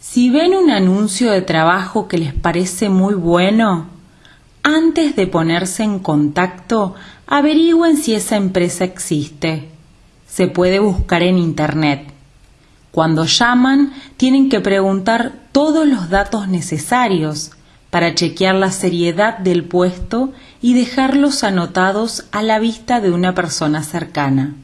Si ven un anuncio de trabajo que les parece muy bueno, antes de ponerse en contacto, averigüen si esa empresa existe. Se puede buscar en Internet. Cuando llaman, tienen que preguntar todos los datos necesarios para chequear la seriedad del puesto y dejarlos anotados a la vista de una persona cercana.